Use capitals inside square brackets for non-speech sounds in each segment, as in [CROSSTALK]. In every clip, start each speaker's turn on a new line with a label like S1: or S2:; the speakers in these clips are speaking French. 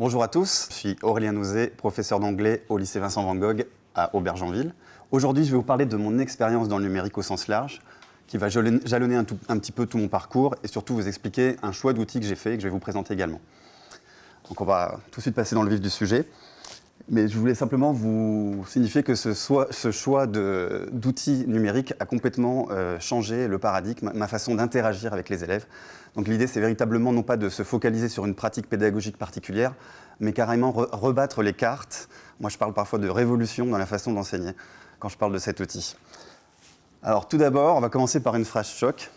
S1: Bonjour à tous, je suis Aurélien Nouzet, professeur d'anglais au lycée Vincent Van Gogh à Aubergenville. Aujourd'hui, je vais vous parler de mon expérience dans le numérique au sens large, qui va jalonner un, un, petit peu tout mon parcours et surtout vous expliquer un choix d'outils que j'ai fait et que je vais vous présenter également. Donc on va tout de suite passer dans le vif du sujet. Mais je voulais simplement vous signifier que ce, choix d'outils numériques a complètement euh, changé le paradigme, ma façon d'interagir avec les élèves. Donc l'idée, c'est véritablement non pas de se focaliser sur une pratique pédagogique particulière, mais carrément rebattre les cartes. Moi, je parle parfois de révolution dans la façon d'enseigner quand je parle de cet outil. Alors tout d'abord, on va commencer par une phrase choc.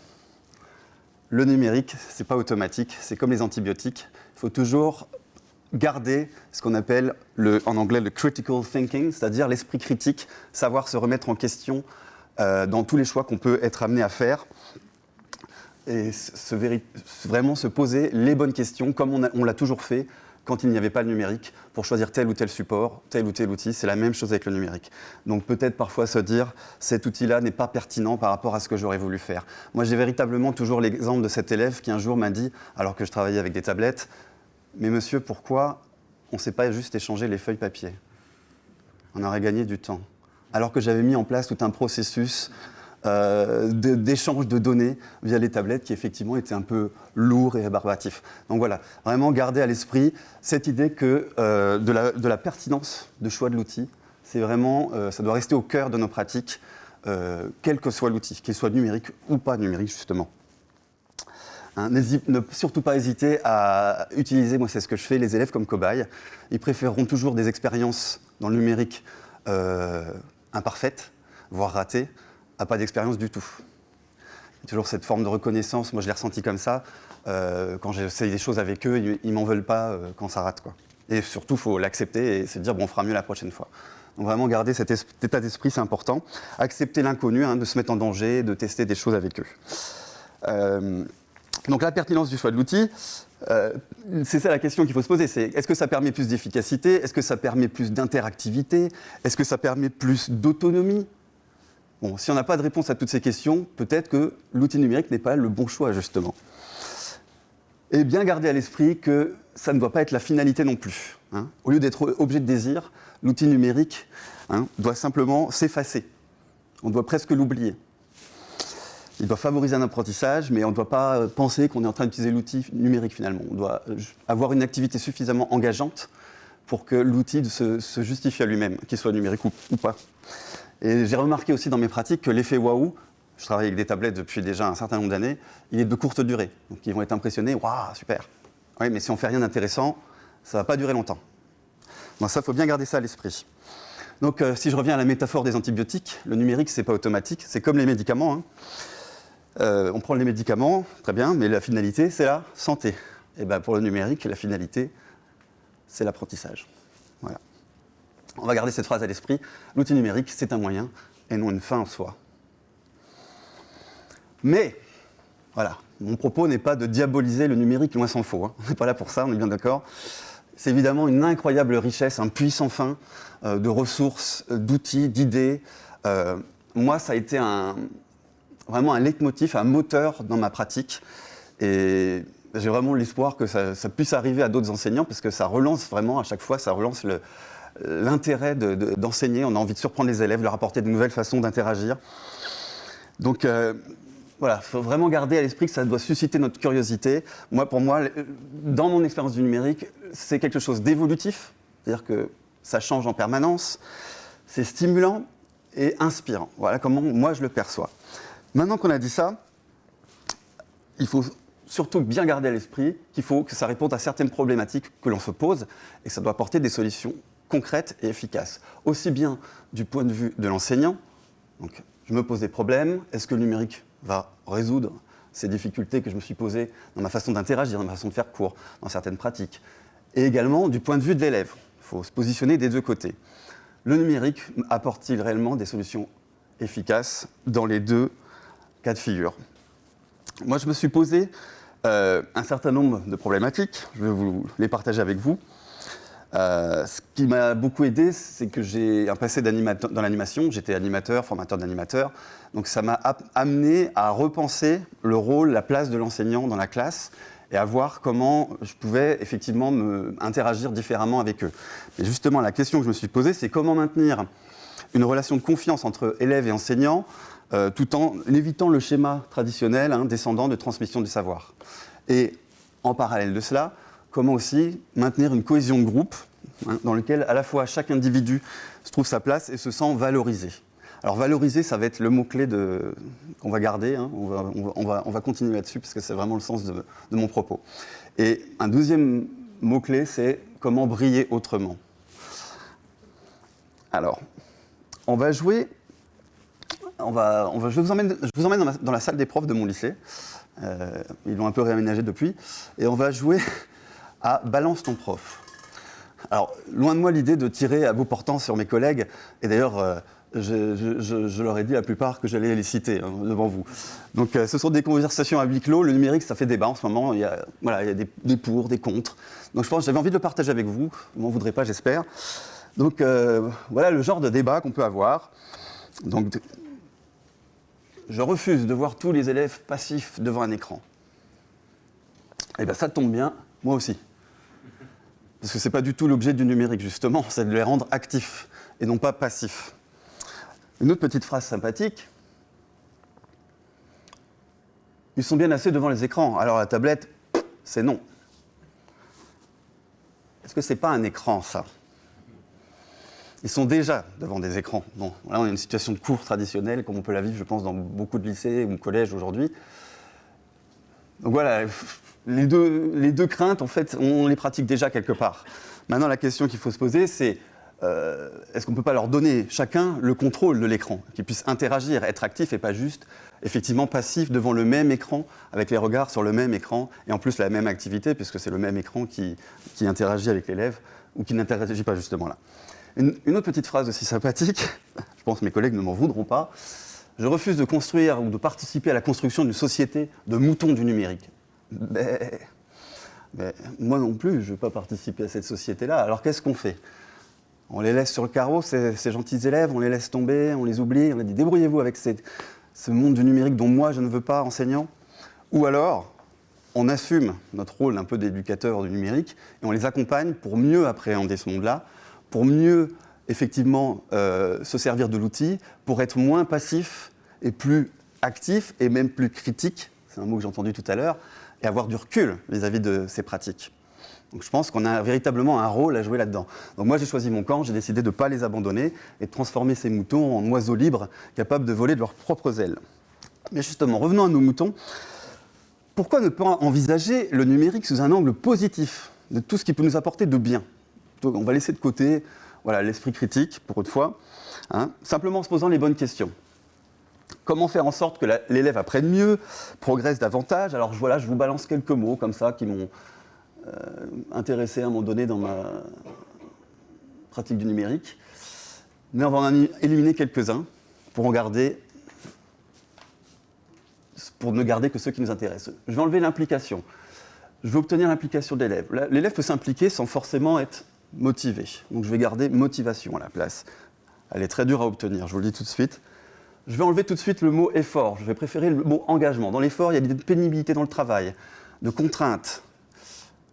S1: Le numérique, ce n'est pas automatique, c'est comme les antibiotiques. Il faut toujours garder ce qu'on appelle en anglais le critical thinking, c'est-à-dire l'esprit critique, savoir se remettre en question euh, dans tous les choix qu'on peut être amené à faire et vraiment se poser les bonnes questions comme on, l'a toujours fait quand il n'y avait pas le numérique pour choisir tel ou tel support, tel ou tel outil. C'est la même chose avec le numérique. Donc peut-être parfois se dire cet outil-là n'est pas pertinent par rapport à ce que j'aurais voulu faire. Moi j'ai véritablement toujours l'exemple de cet élève qui un jour m'a dit, alors que je travaillais avec des tablettes, mais monsieur, pourquoi on ne s'est pas juste échangé les feuilles papier? On aurait gagné du temps. Alors que j'avais mis en place tout un processus euh, d'échange de, données via les tablettes qui effectivement était un peu lourd et rébarbatif. Donc voilà, vraiment garder à l'esprit cette idée que, euh, de, la, pertinence de choix de l'outil. C'est vraiment, euh, ça doit rester au cœur de nos pratiques, quel que soit l'outil, qu'il soit numérique ou pas numérique justement. Hein, ne surtout pas hésiter à utiliser, moi c'est ce que je fais, les élèves comme cobayes. Ils préféreront toujours des expériences dans le numérique euh, imparfaites, voire ratées, à pas d'expérience du tout. Toujours cette forme de reconnaissance, moi je l'ai ressenti comme ça, euh, quand j'essaye des choses avec eux, ils, ne m'en veulent pas euh, quand ça rate. Quoi. Et surtout, il faut l'accepter et se dire, bon, on fera mieux la prochaine fois. Donc vraiment garder cet, état d'esprit, c'est important. Accepter l'inconnu, hein, de se mettre en danger, de tester des choses avec eux. Donc la pertinence du choix de l'outil, euh, c'est ça la question qu'il faut se poser, c'est est-ce que ça permet plus d'efficacité Est-ce que ça permet plus d'interactivité Est-ce que ça permet plus d'autonomie? Bon, si on n'a pas de réponse à toutes ces questions, peut-être que l'outil numérique n'est pas le bon choix, justement. Et bien garder à l'esprit que ça ne doit pas être la finalité non plus. Hein. Au lieu d'être objet de désir, l'outil numérique hein, doit simplement s'effacer. On doit presque l'oublier il doit favoriser un apprentissage, mais on ne doit pas euh, penser qu'on est en train d'utiliser l'outil numérique finalement. On doit euh, avoir une activité suffisamment engageante pour que l'outil se, justifie à lui-même, qu'il soit numérique ou, pas. Et j'ai remarqué aussi dans mes pratiques que l'effet waouh, je travaille avec des tablettes depuis déjà un certain nombre d'années, il est de courte durée. Donc ils vont être impressionnés, waouh, super. Oui, mais si on fait rien d'intéressant, ça ne va pas durer longtemps. Ça, il faut bien garder ça à l'esprit. Donc euh, si je reviens à la métaphore des antibiotiques, le numérique, ce n'est pas automatique, c'est comme les médicaments. Hein. Euh, on prend les médicaments, très bien, mais la finalité, c'est la santé. Et bien pour le numérique, la finalité, c'est l'apprentissage. Voilà. On va garder cette phrase à l'esprit. L'outil numérique, c'est un moyen et non une fin en soi. Mais, voilà, mon propos n'est pas de diaboliser le numérique, loin s'en faut. Hein. On n'est pas là pour ça, on est bien d'accord. C'est évidemment une incroyable richesse, un puissant fin euh, de ressources, d'outils, d'idées. Euh, moi, ça a été un, vraiment un leitmotiv, un moteur dans ma pratique. Et j'ai vraiment l'espoir que ça, puisse arriver à d'autres enseignants parce que ça relance vraiment, à chaque fois, ça relance l'intérêt d'enseigner. On a envie de surprendre les élèves, leur apporter de nouvelles façons d'interagir. Donc euh, voilà, il faut vraiment garder à l'esprit que ça doit susciter notre curiosité. Moi, pour moi, dans mon expérience du numérique, c'est quelque chose d'évolutif, c'est-à-dire que ça change en permanence, c'est stimulant et inspirant. Voilà comment moi je le perçois. Maintenant qu'on a dit ça, il faut surtout bien garder à l'esprit qu'il faut que ça réponde à certaines problématiques que l'on se pose et que ça doit apporter des solutions concrètes et efficaces. Aussi bien du point de vue de l'enseignant, donc je me pose des problèmes, est-ce que le numérique va résoudre ces difficultés que je me suis posées dans ma façon d'interagir, dans ma façon de faire cours, dans certaines pratiques? Et également du point de vue de l'élève. Il faut se positionner des deux côtés. Le numérique apporte-t-il réellement des solutions efficaces dans les deux cas de figure. Moi, je me suis posé euh, un certain nombre de problématiques. Je vais vous les partager avec vous. Euh, ce qui m'a beaucoup aidé, c'est que j'ai un passé dans l'animation. J'étais animateur, formateur d'animateur. Donc ça m'a amené à repenser le rôle, la place de l'enseignant dans la classe et à voir comment je pouvais effectivement me interagir différemment avec eux. Et justement, la question que je me suis posée, c'est comment maintenir une relation de confiance entre élèves et enseignants euh, tout en évitant le schéma traditionnel hein, descendant de transmission du savoir. Et en parallèle de cela, comment aussi maintenir une cohésion de groupe hein, dans lequel à la fois chaque individu se trouve sa place et se sent valorisé. Alors valoriser, ça va être le mot-clé qu'on va garder, hein. on, va, on, va, on, va, continuer là-dessus parce que c'est vraiment le sens de, de, mon propos. Et un deuxième mot-clé, c'est comment briller autrement. Alors, on va jouer, on va, je vous emmène, je vous emmène dans, la, salle des profs de mon lycée, euh, ils l'ont un peu réaménagé depuis, et on va jouer à Balance ton prof. Alors, loin de moi l'idée de tirer à bout portant sur mes collègues, et d'ailleurs, euh, je, leur ai dit la plupart que j'allais les citer hein, devant vous. Donc euh, ce sont des conversations à huis clos. Le numérique, ça fait débat en ce moment. Il y a, voilà, il y a des, pour, des contre. Donc je pense j'avais envie de le partager avec vous. Vous m'en voudrez pas, j'espère. Donc voilà le genre de débat qu'on peut avoir. Donc je refuse de voir tous les élèves passifs devant un écran. Eh bien ça tombe bien, moi aussi. Parce que ce n'est pas du tout l'objet du numérique, justement, c'est de les rendre actifs et non pas passifs. Une autre petite phrase sympathique. Ils sont bien assez devant les écrans. Alors la tablette, c'est non. Est-ce que c'est pas un écran, ça? Ils sont déjà devant des écrans. Bon, là, on a une situation de cours traditionnelle, comme on peut la vivre, je pense, dans beaucoup de lycées ou collèges aujourd'hui. Donc voilà, les deux, les deux craintes, en fait, on les pratique déjà quelque part. Maintenant, la question qu'il faut se poser, c'est euh, est-ce qu'on ne peut pas leur donner chacun le contrôle de l'écran, qu'ils puissent interagir, être actifs et pas juste effectivement passifs devant le même écran, avec les regards sur le même écran, et en plus la même activité, puisque c'est le même écran qui, qui interagit avec l'élève ou qui n'interagit pas justement là. Une, autre petite phrase aussi sympathique, [LAUGHS] je pense que mes collègues ne m'en voudront pas, je refuse de construire ou de participer à la construction d'une société de moutons du numérique. Mais, moi non plus, je ne veux pas participer à cette société-là. Alors qu'est-ce qu'on fait? On les laisse sur le carreau, ces, gentils élèves, on les laisse tomber, on les oublie, on a dit débrouillez-vous avec ce monde du numérique dont moi je ne veux pas, enseignant. Ou alors, on assume notre rôle un peu d'éducateur du numérique et on les accompagne pour mieux appréhender ce monde-là, pour mieux effectivement euh, se servir de l'outil, pour être moins passif et plus actif et même plus critique, c'est un mot que j'ai entendu tout à l'heure, et avoir du recul vis-à-vis -vis de ces pratiques. Donc je pense qu'on a véritablement un rôle à jouer là-dedans. Donc moi j'ai choisi mon camp, j'ai décidé de ne pas les abandonner et de transformer ces moutons en oiseaux libres capables de voler de leurs propres ailes. Mais justement, revenons à nos moutons. Pourquoi ne pas envisager le numérique sous un angle positif de tout ce qui peut nous apporter de bien? On va laisser de côté voilà, l'esprit critique, pour une fois, hein, simplement en se posant les bonnes questions. Comment faire en sorte que l'élève apprenne mieux, progresse davantage? Alors voilà, je vous balance quelques mots comme ça qui m'ont euh, intéressé à un moment donné dans ma pratique du numérique. Mais on va en éliminer quelques-uns pour ne garder que ceux qui nous intéressent. Je vais enlever l'implication. Je veux obtenir l'implication de l'élève. L'élève peut s'impliquer sans forcément être motivé. Donc je vais garder motivation à la place. Elle est très dure à obtenir, je vous le dis tout de suite. Je vais enlever tout de suite le mot effort. Je vais préférer le mot engagement. Dans l'effort, il y a de pénibilité dans le travail, de contraintes,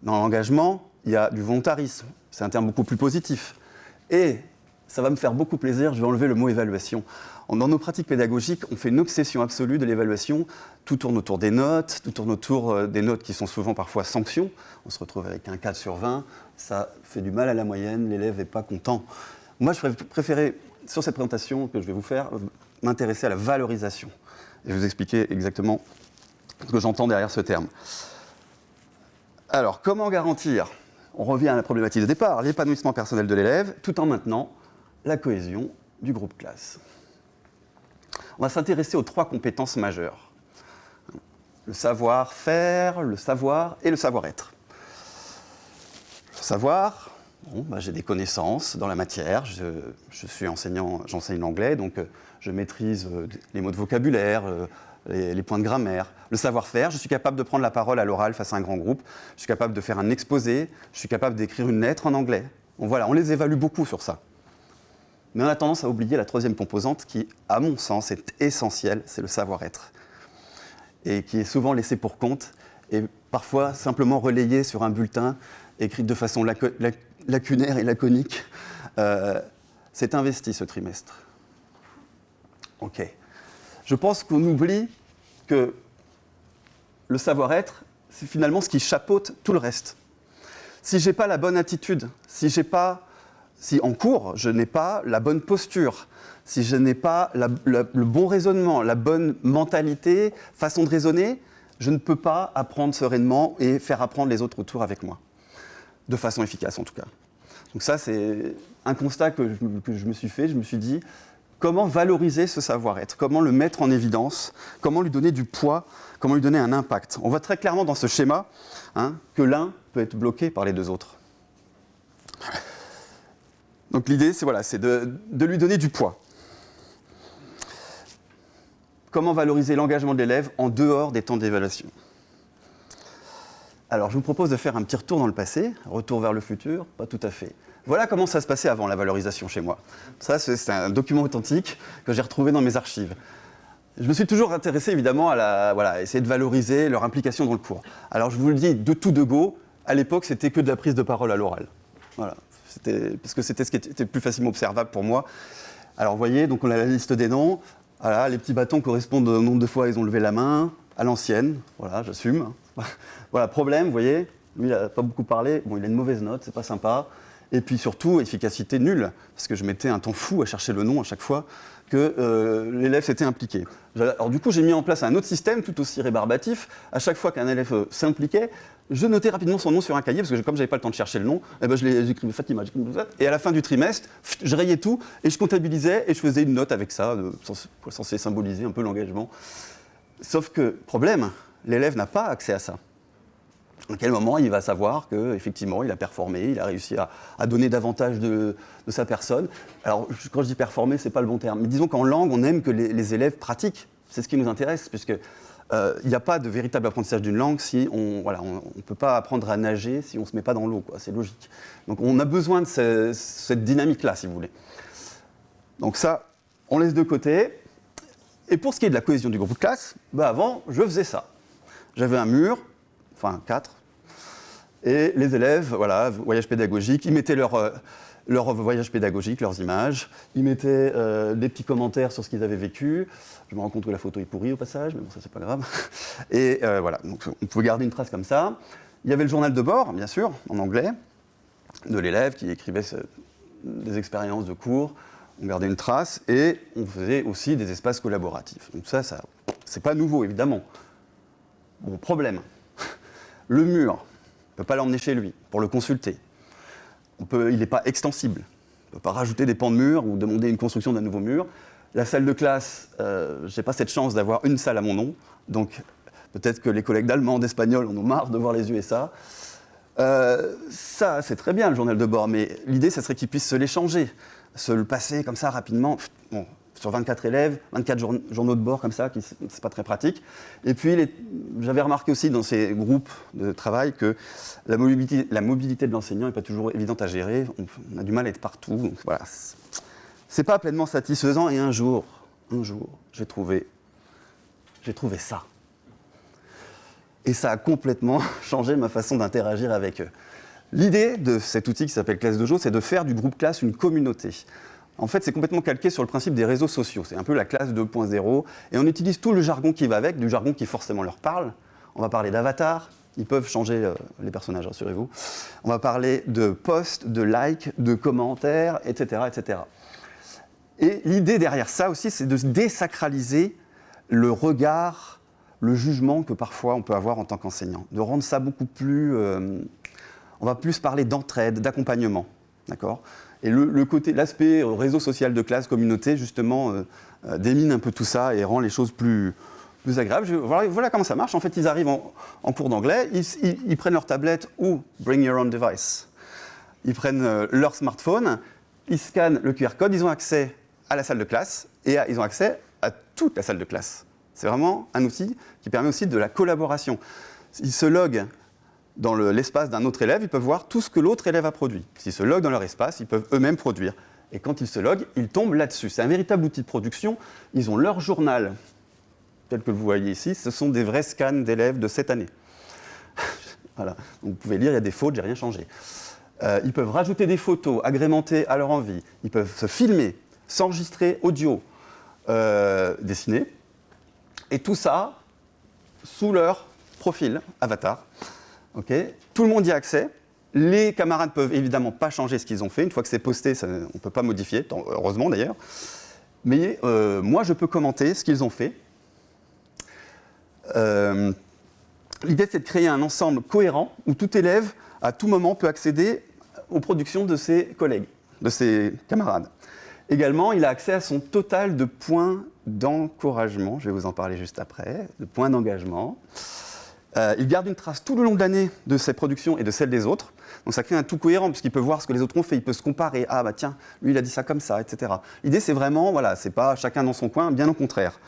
S1: dans l'engagement, il y a du volontarisme. C'est un terme beaucoup plus positif. Et ça va me faire beaucoup plaisir, je vais enlever le mot évaluation. Dans nos pratiques pédagogiques, on fait une obsession absolue de l'évaluation. Tout tourne autour des notes, tout tourne autour euh, des notes qui sont souvent parfois sanctions. On se retrouve avec un 4 sur 20, ça fait du mal à la moyenne, l'élève n'est pas content. Moi, je préférais, sur cette présentation que je vais vous faire, m'intéresser à la valorisation. Et vous expliquer exactement ce que j'entends derrière ce terme. Alors, comment garantir On revient à la problématique de départ, l'épanouissement personnel de l'élève, tout en maintenant la cohésion du groupe classe. On va s'intéresser aux trois compétences majeures. Le savoir-faire, le savoir et le savoir-être. Le savoir, bah, j'ai des connaissances dans la matière, je, suis enseignant, j'enseigne l'anglais, donc euh, je maîtrise euh, les mots de vocabulaire, euh, les, points de grammaire. Le savoir-faire, je suis capable de prendre la parole à l'oral face à un grand groupe, je suis capable de faire un exposé, je suis capable d'écrire une lettre en anglais. Voilà, on les évalue beaucoup sur ça. Mais on a tendance à oublier la troisième composante qui, à mon sens, est essentielle, c'est le savoir-être. Et qui est souvent laissé pour compte et parfois simplement relayée sur un bulletin, écrite de façon lacunaire et laconique. Euh, c'est investi ce trimestre. Ok. Je pense qu'on oublie que le savoir-être, c'est finalement ce qui chapeaute tout le reste. Si j'ai pas la bonne attitude, si j'ai pas, si en cours je n'ai pas la bonne posture, si je n'ai pas le bon raisonnement, la bonne mentalité, façon de raisonner, je ne peux pas apprendre sereinement et faire apprendre les autres autour avec moi, de façon efficace en tout cas. Donc ça, c'est un constat que je, me suis fait. Je me suis dit, comment valoriser ce savoir-être? Comment le mettre en évidence? Comment lui donner du poids? Comment lui donner un impact? On voit très clairement dans ce schéma hein, que l'un peut être bloqué par les deux autres. Donc l'idée, c'est voilà, de, de lui donner du poids. Comment valoriser l'engagement de l'élève en dehors des temps d'évaluation? Alors, je vous propose de faire un petit retour dans le passé, retour vers le futur, pas tout à fait. Voilà comment ça se passait avant la valorisation chez moi. Ça, c'est un document authentique que j'ai retrouvé dans mes archives. Je me suis toujours intéressé évidemment à, la, voilà, essayer de valoriser leur implication dans le cours. Alors je vous le dis de tout de go, à l'époque c'était que de la prise de parole à l'oral. Voilà, parce que c'était ce qui était plus facilement observable pour moi. Alors vous voyez, donc on a la liste des noms. Voilà, les petits bâtons correspondent au nombre de fois ils ont levé la main, à l'ancienne, voilà, j'assume. [LAUGHS] voilà, problème, vous voyez, lui il n'a pas beaucoup parlé, bon il a une mauvaise note, c'est pas sympa. Et puis surtout, efficacité nulle, parce que je mettais un temps fou à chercher le nom à chaque fois que euh, l'élève s'était impliqué. Alors du coup, j'ai mis en place un autre système tout aussi rébarbatif. À chaque fois qu'un élève euh, s'impliquait, je notais rapidement son nom sur un cahier, parce que comme j'avais pas le temps de chercher le nom, eh ben, j'écrivais Fatima, et à la fin du trimestre, je rayais tout, et je comptabilisais, et je faisais une note avec ça, censé symboliser un peu l'engagement. Sauf que, problème, l'élève n'a pas accès à ça. À quel moment il va savoir qu'effectivement il a performé, il a réussi à, donner davantage de, sa personne? Alors quand je dis performer, ce n'est pas le bon terme, mais disons qu'en langue, on aime que les élèves pratiquent. C'est ce qui nous intéresse, puisque euh, il n'y a pas de véritable apprentissage d'une langue si on ne voilà, on, peut pas apprendre à nager si on ne se met pas dans l'eau, c'est logique. Donc on a besoin de cette dynamique-là, si vous voulez. Donc ça, on laisse de côté. Et pour ce qui est de la cohésion du groupe de classe, bah avant, je faisais ça. J'avais un mur, enfin quatre, et les élèves, voilà, voyage pédagogique, ils mettaient leur, euh, leur voyage pédagogique, leurs images. Ils mettaient euh, des petits commentaires sur ce qu'ils avaient vécu. Je me rends compte que la photo est pourrie au passage, mais bon, ça, c'est pas grave. [LAUGHS] Et euh, voilà, donc on pouvait garder une trace comme ça. Il y avait le journal de bord, bien sûr, en anglais, de l'élève qui écrivait des expériences de cours. On gardait une trace et on faisait aussi des espaces collaboratifs. Donc ça, ça c'est pas nouveau, évidemment. Bon, problème. Le mur, on ne peut pas l'emmener chez lui pour le consulter il n'est pas extensible. On ne peut pas rajouter des pans de mur ou demander une construction d'un nouveau mur. La salle de classe, euh, je n'ai pas cette chance d'avoir une salle à mon nom, donc peut-être que les collègues d'allemand, d'espagnol en ont marre de voir les USA. Euh, ça, c'est très bien le journal de bord, mais l'idée, ce serait qu'ils puissent se l'échanger, se le passer comme ça rapidement. Sur 24 élèves, 24 journaux de bord comme ça, c'est pas très pratique. Et puis, j'avais remarqué aussi dans ces groupes de travail que la mobilité, de l'enseignant n'est pas toujours évidente à gérer. On, a du mal à être partout. Donc voilà, pas pleinement satisfaisant. Et un jour, un jour, j'ai trouvé, j'ai trouvé ça. Et ça a complètement [LAUGHS] changé ma façon d'interagir avec eux. L'idée de cet outil qui s'appelle Classe Dojo, c'est de faire du groupe classe une communauté en fait, c'est complètement calqué sur le principe des réseaux sociaux. C'est un peu la classe 2.0. Et on utilise tout le jargon qui va avec, du jargon qui forcément leur parle. On va parler d'avatar. Ils peuvent changer euh, les personnages, rassurez-vous. On va parler de posts, de likes, de commentaires, etc. etc. Et l'idée derrière ça aussi, c'est de désacraliser le regard, le jugement que parfois on peut avoir en tant qu'enseignant. De rendre ça beaucoup plus... Euh, on va plus parler d'entraide, d'accompagnement. D'accord? Et le, côté, l'aspect réseau social de classe, communauté, justement, euh, euh, démine un peu tout ça et rend les choses plus, plus agréables. voilà, comment ça marche. En fait, ils arrivent en, cours d'anglais, ils, prennent leur tablette ou bring your own device. Ils prennent euh, leur smartphone, ils scannent le QR code, ils ont accès à la salle de classe et ils ont accès à toute la salle de classe. C'est vraiment un outil qui permet aussi de la collaboration. Ils se loguent dans l'espace d'un autre élève, ils peuvent voir tout ce que l'autre élève a produit. S'ils se loguent dans leur espace, ils peuvent eux-mêmes produire. Et quand ils se loguent, ils tombent là-dessus. C'est un véritable outil de production. Ils ont leur journal, tel que vous voyez ici. Ce sont des vrais scans d'élèves de cette année. [LAUGHS] Voilà. Vous pouvez lire, il y a des fautes, j'ai rien changé. Euh, ils peuvent rajouter des photos, agrémenter à leur envie. Ils peuvent se filmer, s'enregistrer audio, euh, dessiner. Et tout ça sous leur profil avatar. Ok tout le monde y a accès. Les camarades peuvent évidemment pas changer ce qu'ils ont fait. Une fois que c'est posté, on ne peut pas modifier, heureusement d'ailleurs. Mais euh, moi, je peux commenter ce qu'ils ont fait. Euh, l'idée, c'est de créer un ensemble cohérent où tout élève, à tout moment, peut accéder aux productions de ses collègues, de ses camarades. Également, il a accès à son total de points d'encouragement, je vais vous en parler juste après, de points d'engagement. Euh, il garde une trace tout le long de l'année de ses productions et de celles des autres. Donc ça crée un tout cohérent, puisqu'il peut voir ce que les autres ont fait, il peut se comparer. Ah bah tiens, lui il a dit ça comme ça, etc. L'idée c'est vraiment, voilà, c'est pas chacun dans son coin, bien au contraire.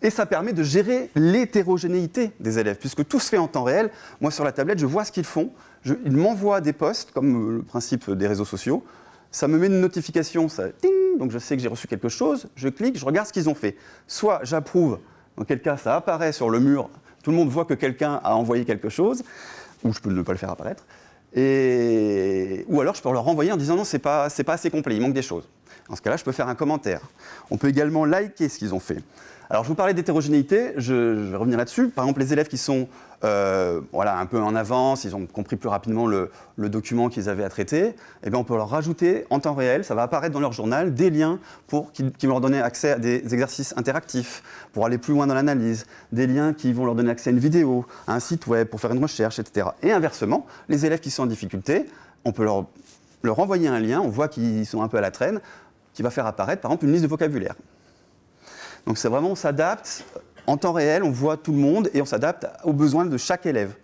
S1: Et ça permet de gérer l'hétérogénéité des élèves, puisque tout se fait en temps réel. Moi sur la tablette, je vois ce qu'ils font, ils m'envoient des posts, comme euh, le principe des réseaux sociaux. Ça me met une notification, ça, donc je sais que j'ai reçu quelque chose, je clique, je regarde ce qu'ils ont fait. Soit j'approuve, dans quel cas ça apparaît sur le mur tout le monde voit que quelqu'un a envoyé quelque chose, ou je peux ne pas le faire apparaître, et... ou alors je peux leur renvoyer en disant non, c'est pas, pas assez complet, il manque des choses. Dans ce cas-là, je peux faire un commentaire. On peut également liker ce qu'ils ont fait. Alors, je vous parlais d'hétérogénéité, je, vais revenir là-dessus. Par exemple, les élèves qui sont euh, un peu en avance, ils ont compris plus rapidement le, document qu'ils avaient à traiter, eh bien, on peut leur rajouter en temps réel, ça va apparaître dans leur journal, des liens qui, vont leur donner accès à des exercices interactifs, pour aller plus loin dans l'analyse, des liens qui vont leur donner accès à une vidéo, à un site web, pour faire une recherche, etc. Et inversement, les élèves qui sont en difficulté, on peut leur, leur envoyer un lien, on voit qu'ils sont un peu à la traîne, qui va faire apparaître, par exemple, une liste de vocabulaire. Donc c'est vraiment, on s'adapte en temps réel, on voit tout le monde et on s'adapte aux besoins de chaque élève.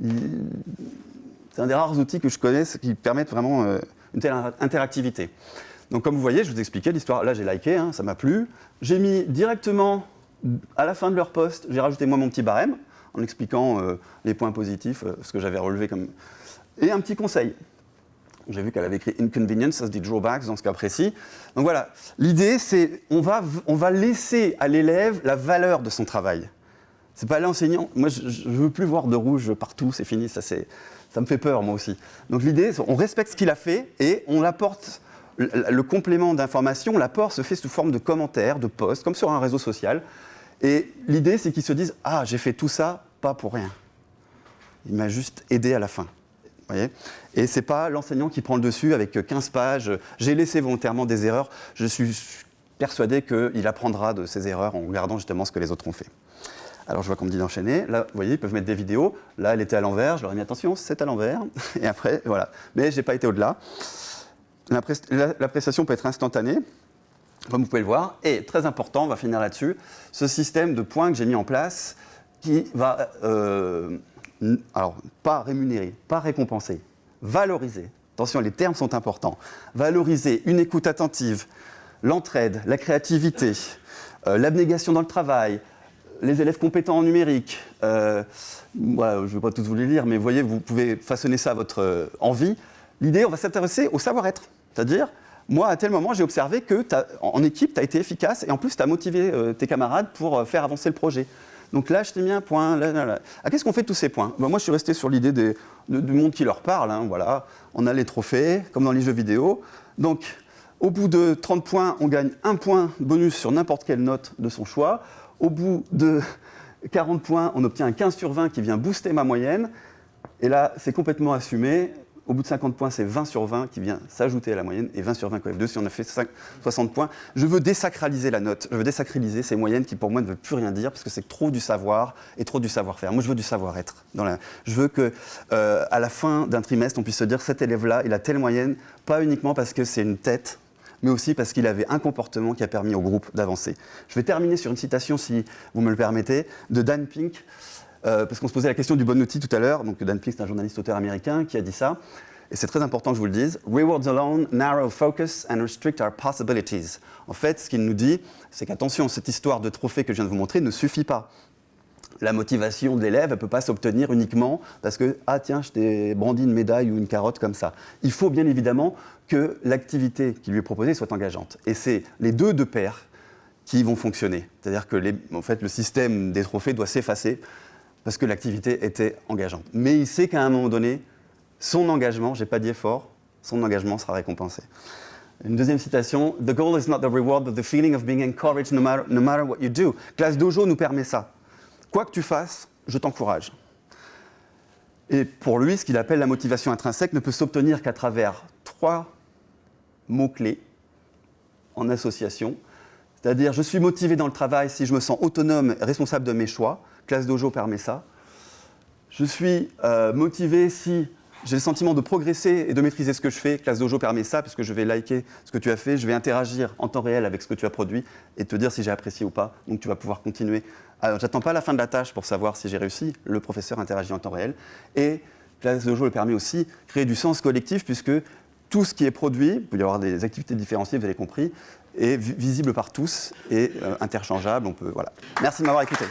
S1: C'est un des rares outils que je connais qui permettent vraiment euh, une telle interactivité. Donc comme vous voyez, je vous expliquais l'histoire, là j'ai liké, hein, ça m'a plu. J'ai mis directement, à la fin de leur poste, j'ai rajouté moi mon petit barème, en expliquant euh, les points positifs, euh, ce que j'avais relevé comme... Et un petit conseil. J'ai vu qu'elle avait écrit inconvenience, ça se dit drawbacks dans ce cas précis. Donc voilà, l'idée c'est on va, on va laisser à l'élève la valeur de son travail. C'est pas l'enseignant. Moi, je, ne veux plus voir de rouge partout, c'est fini, ça, ça me fait peur moi aussi. Donc l'idée, on respecte ce qu'il a fait et on apporte le, complément d'information, l'apport se fait sous forme de commentaires, de posts, comme sur un réseau social. Et l'idée, c'est qu'ils se disent Ah, j'ai fait tout ça, pas pour rien. Il m'a juste aidé à la fin. Voyez et ce n'est pas l'enseignant qui prend le dessus avec 15 pages. J'ai laissé volontairement des erreurs. Je suis persuadé qu'il apprendra de ses erreurs en regardant justement ce que les autres ont fait. Alors je vois qu'on me dit d'enchaîner. Là, vous voyez, ils peuvent mettre des vidéos. Là, elle était à l'envers. Je leur ai mis attention, c'est à l'envers. [LAUGHS] Et après, voilà. Mais je n'ai pas été au-delà. La, prestation peut être instantanée, comme vous pouvez le voir. Et très important, on va finir là-dessus, ce système de points que j'ai mis en place qui va euh, alors, pas rémunérer, pas récompenser, valoriser. Attention, les termes sont importants. Valoriser une écoute attentive, l'entraide, la créativité, euh, l'abnégation dans le travail, les élèves compétents en numérique. Euh, je ne vais pas tous vous les lire, mais vous voyez, vous pouvez façonner ça à votre euh, envie. L'idée, on va s'intéresser au savoir-être. C'est-à-dire, moi, à tel moment, j'ai observé que en équipe, tu as été efficace et en plus, tu as motivé tes camarades pour faire avancer le projet. Donc là, je t'ai mis un point. Ah, qu'est-ce qu'on fait de tous ces points? Ben, Moi, je suis resté sur l'idée du monde qui leur parle. Hein, voilà. On a les trophées, comme dans les jeux vidéo. Donc, au bout de 30 points, on gagne un point bonus sur n'importe quelle note de son choix. Au bout de 40 points, on obtient un 15 sur 20 qui vient booster ma moyenne. Et là, c'est complètement assumé au bout de 50 points, c'est 20 sur 20 qui vient s'ajouter à la moyenne, et 20 sur 20 f 2 si on a fait 60 points. Je veux désacraliser la note, je veux désacraliser ces moyennes qui pour moi ne veulent plus rien dire, parce que c'est trop du savoir et trop du savoir-faire. Moi, je veux du savoir-être. Je veux qu'à euh, la fin d'un trimestre, on puisse se dire, cet élève-là, il a telle moyenne, pas uniquement parce que c'est une tête, mais aussi parce qu'il avait un comportement qui a permis au groupe d'avancer. Je vais terminer sur une citation, si vous me le permettez, de Dan Pink, euh, parce qu'on se posait la question du bon outil tout à l'heure. Donc Dan Pink, c'est un journaliste auteur américain qui a dit ça. Et c'est très important que je vous le dise. Rewards alone narrow focus and restrict our possibilities. En fait, ce qu'il nous dit, c'est qu'attention, cette histoire de trophée que je viens de vous montrer ne suffit pas. La motivation de l'élève, ne peut pas s'obtenir uniquement parce que, ah tiens, je t'ai brandi une médaille ou une carotte comme ça. Il faut bien évidemment que l'activité qui lui est proposée soit engageante. Et c'est les deux de pair qui vont fonctionner. C'est-à-dire que en fait, le système des trophées doit s'effacer parce que l'activité était engageante. Mais il sait qu'à un moment donné, son engagement, j'ai pas dit effort, son engagement sera récompensé. Une deuxième citation, The goal is not the reward, but the feeling of being encouraged no matter, no matter what you do. Classe Dojo nous permet ça. Quoi que tu fasses, je t'encourage. Et pour lui, ce qu'il appelle la motivation intrinsèque ne peut s'obtenir qu'à travers trois mots-clés en association. C'est-à-dire, je suis motivé dans le travail si je me sens autonome et responsable de mes choix. Classe Dojo permet ça. Je suis euh, motivé si j'ai le sentiment de progresser et de maîtriser ce que je fais. Classe Dojo permet ça, puisque je vais liker ce que tu as fait, je vais interagir en temps réel avec ce que tu as produit et te dire si j'ai apprécié ou pas. Donc tu vas pouvoir continuer. J'attends pas la fin de la tâche pour savoir si j'ai réussi. Le professeur interagit en temps réel. Et Classe Dojo le permet aussi créer du sens collectif, puisque tout ce qui est produit, il peut y avoir des activités différenciées, vous avez compris, est visible par tous et euh, interchangeable. On peut, voilà. Merci de m'avoir écouté.